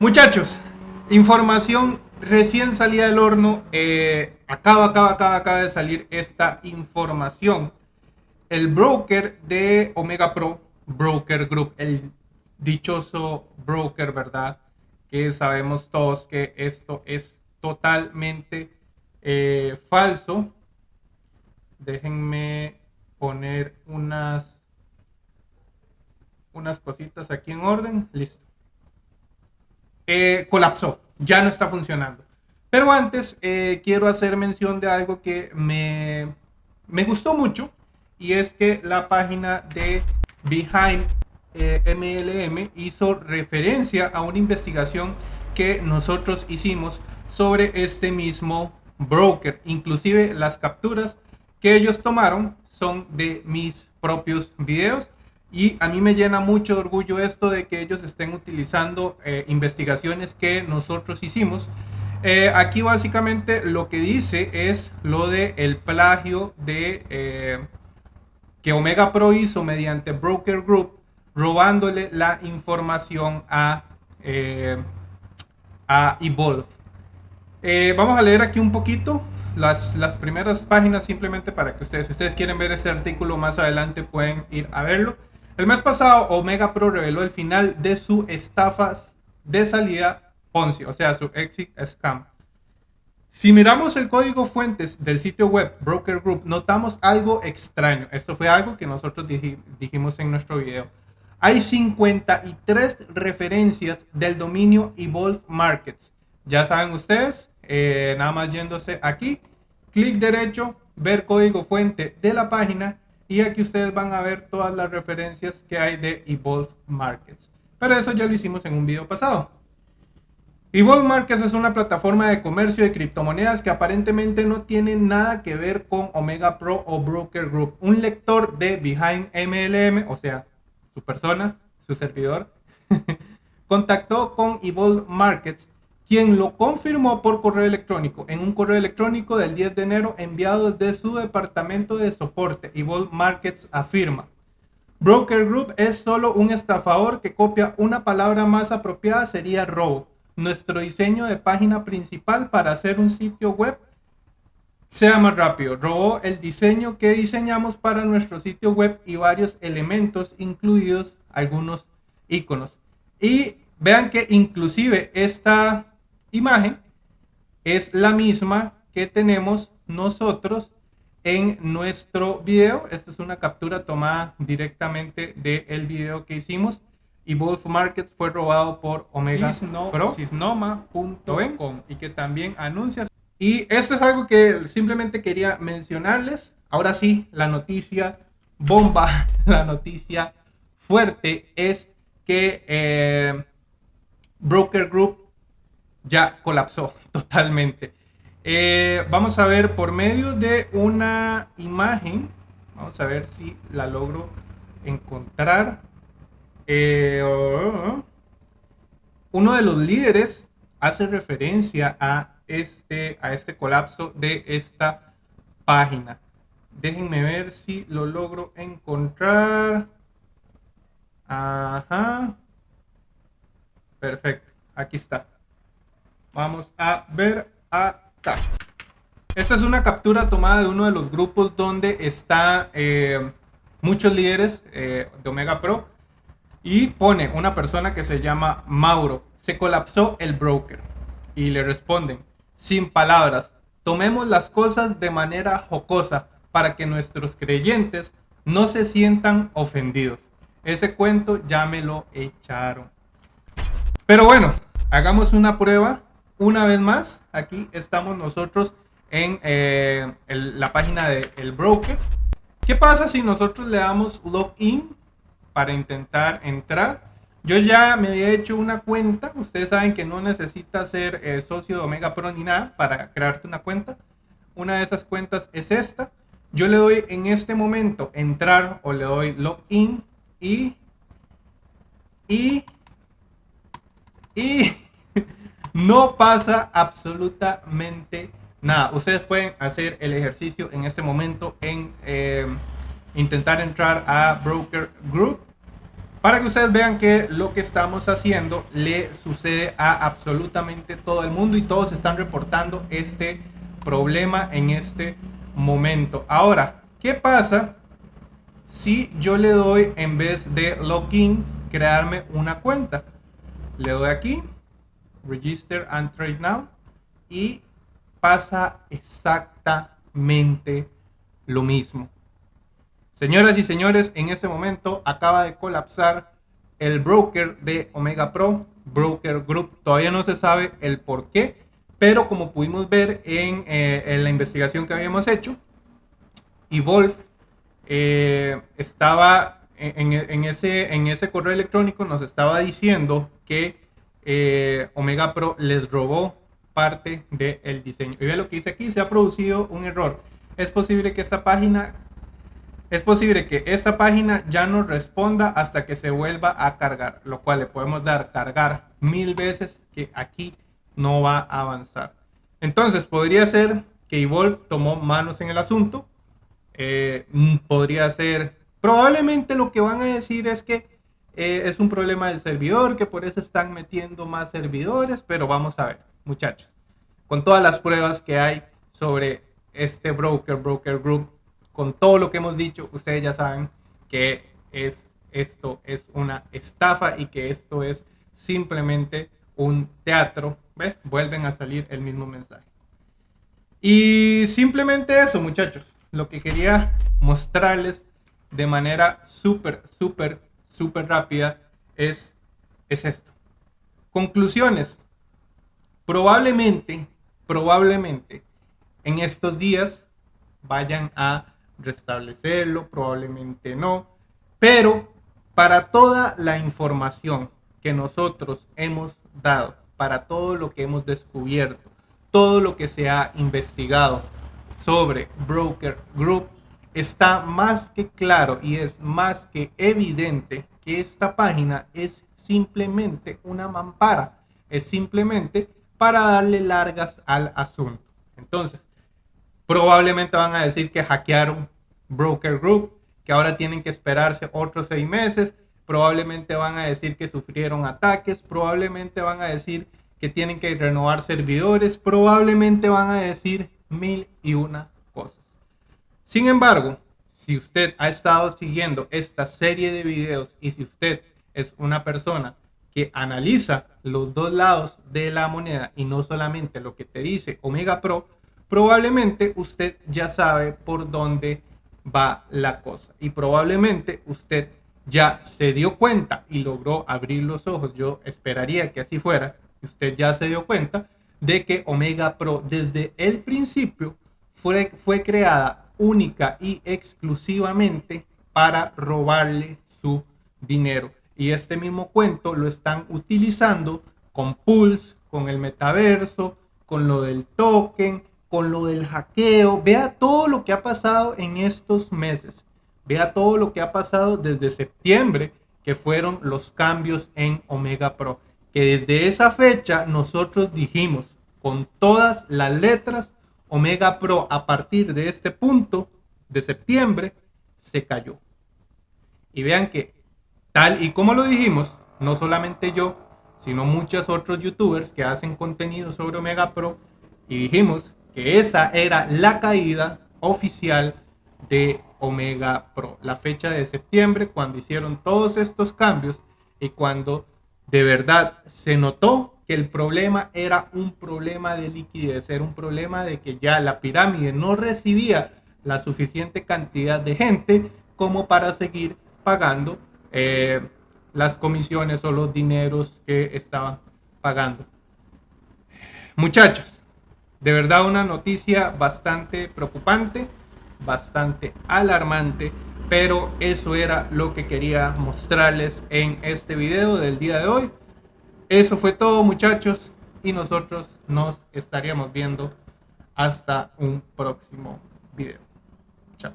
Muchachos, información recién salida del horno. Eh, acaba, acaba, acaba, acaba de salir esta información. El broker de Omega Pro, Broker Group, el dichoso broker, ¿verdad? Que sabemos todos que esto es totalmente eh, falso. Déjenme poner unas, unas cositas aquí en orden. Listo. Eh, colapsó, ya no está funcionando. Pero antes eh, quiero hacer mención de algo que me, me, gustó mucho y es que la página de Behind MLM eh, hizo referencia a una investigación que nosotros hicimos sobre este mismo broker. Inclusive las capturas que ellos tomaron son de mis propios videos y a mí me llena mucho orgullo esto de que ellos estén utilizando eh, investigaciones que nosotros hicimos. Eh, aquí básicamente lo que dice es lo de el plagio de eh, que Omega Pro hizo mediante Broker Group, robándole la información a, a Evolve. vamos a leer aquí un poquito las, las primeras páginas simplemente para que ustedes, si ustedes quieren ver ese artículo más adelante, pueden ir a verlo. El mes pasado, Omega Pro reveló el final de su estafas de salida Ponzi, o sea, su exit scam. Si miramos el código fuentes del sitio web Broker Group, notamos algo extraño. Esto fue algo que nosotros dijimos en nuestro video. Hay 53 referencias del dominio Evolve Markets. Ya saben ustedes, eh, nada más yéndose aquí, clic derecho, ver código fuente de la página y aquí ustedes van a ver todas las referencias que hay de Evolve Markets. Pero eso ya lo hicimos en un video pasado. Evolve Markets es una plataforma de comercio de criptomonedas que aparentemente no tiene nada que ver con Omega Pro o Broker Group. Un lector de Behind MLM, o sea, su persona, su servidor, contactó con Evolve Markets quien lo confirmó por correo electrónico en un correo electrónico del 10 de enero enviado desde su departamento de soporte. Evolve Markets afirma. Broker Group es solo un estafador que copia una palabra más apropiada sería robo. Nuestro diseño de página principal para hacer un sitio web sea más rápido. Robó el diseño que diseñamos para nuestro sitio web y varios elementos, incluidos algunos iconos. Y vean que inclusive esta imagen es la misma que tenemos nosotros en nuestro video. Esto es una captura tomada directamente del video que hicimos. Y Wolf Market fue robado por Omega Pro, y que también anuncia. Y esto es algo que simplemente quería mencionarles. Ahora sí, la noticia bomba, la noticia fuerte es que eh, Broker Group ya colapsó totalmente. Eh, vamos a ver por medio de una imagen, vamos a ver si la logro encontrar. Eh, uno de los líderes hace referencia a este, a este colapso de esta página. Déjenme ver si lo logro encontrar. Ajá. Perfecto. Aquí está. Vamos a ver acá. Esta es una captura tomada de uno de los grupos donde está eh, muchos líderes eh, de Omega Pro. Y pone una persona que se llama Mauro. Se colapsó el broker. Y le responden, sin palabras, tomemos las cosas de manera jocosa para que nuestros creyentes no se sientan ofendidos. Ese cuento ya me lo echaron. Pero bueno, hagamos una prueba una vez más, aquí estamos nosotros en eh, la página del el broker. ¿Qué pasa si nosotros le damos login para intentar entrar? Yo ya me había hecho una cuenta. Ustedes saben que no necesita ser eh, socio de Omega Pro ni nada para crearte una cuenta. Una de esas cuentas es esta. Yo le doy en este momento entrar o le doy login y y y no pasa absolutamente nada. Ustedes pueden hacer el ejercicio en este momento en eh, intentar entrar a Broker Group para que ustedes vean que lo que estamos haciendo le sucede a absolutamente todo el mundo y todos están reportando este problema en este momento. Ahora, ¿qué pasa si yo le doy en vez de login crearme una cuenta? Le doy aquí, register and trade now y pasa exactamente lo mismo. Señoras y señores, en este momento acaba de colapsar el broker de Omega Pro, Broker Group. Todavía no se sabe el por qué, pero como pudimos ver en, eh, la investigación que habíamos hecho, Evolve eh, estaba en, ese, en ese correo electrónico, nos estaba diciendo que eh, Omega Pro les robó parte del diseño. Y ve lo que dice aquí, se ha producido un error. Es posible que esta página es posible que esa página ya no responda hasta que se vuelva a cargar, lo cual le podemos dar cargar mil veces que aquí no va a avanzar. Entonces podría ser que Evolve tomó manos en el asunto. Eh, podría ser, probablemente lo que van a decir es que eh, es un problema del servidor, que por eso están metiendo más servidores, pero vamos a ver, muchachos, con todas las pruebas que hay sobre este broker, broker group, con todo lo que hemos dicho, ustedes ya saben que es, esto es una estafa y que esto es simplemente un teatro. ¿Ves? Vuelven a salir el mismo mensaje. Y simplemente eso, muchachos. Lo que quería mostrarles de manera súper, súper, súper rápida es, es esto. Conclusiones. Probablemente, probablemente en estos días vayan a restablecerlo, probablemente no, pero para toda la información que nosotros hemos dado, para todo lo que hemos descubierto, todo lo que se ha investigado sobre Broker Group, está más que claro y es más que evidente que esta página es simplemente una mampara, es simplemente para darle largas al asunto. Entonces, Probablemente van a decir que hackearon Broker Group, que ahora tienen que esperarse otros seis meses. Probablemente van a decir que sufrieron ataques. Probablemente van a decir que tienen que renovar servidores. Probablemente van a decir mil y una. Sin embargo, si usted ha estado siguiendo esta serie de videos y si usted es una persona que analiza los dos lados de la moneda y no solamente lo que te dice Omega Pro, probablemente usted ya sabe por dónde va la cosa y probablemente usted ya se dio cuenta y logró abrir los ojos. Yo esperaría que así fuera. Usted ya se dio cuenta de que Omega Pro desde el principio fue, fue creada única y exclusivamente para robarle su dinero. Y este mismo cuento lo están utilizando con Pulse, con el metaverso, con lo del token, con lo del hackeo. Vea todo lo que ha pasado en estos meses. Vea todo lo que ha pasado desde septiembre, que fueron los cambios en Omega Pro. Que desde esa fecha nosotros dijimos con todas las letras, Omega Pro a partir de este punto de septiembre se cayó. Y vean que tal y como lo dijimos, no solamente yo, sino muchos otros youtubers que hacen contenido sobre Omega Pro, y dijimos que esa era la caída oficial de Omega Pro. La fecha de septiembre, cuando hicieron todos estos cambios y cuando de verdad se notó que el problema era un problema de liquidez, era un problema de que ya la pirámide no recibía la suficiente cantidad de gente como para seguir pagando eh, las comisiones o los dineros que estaban pagando. Muchachos, de verdad una noticia bastante preocupante, bastante alarmante, pero eso era lo que quería mostrarles en este video del día de hoy. Eso fue todo muchachos y nosotros nos estaríamos viendo hasta un próximo video. Chao.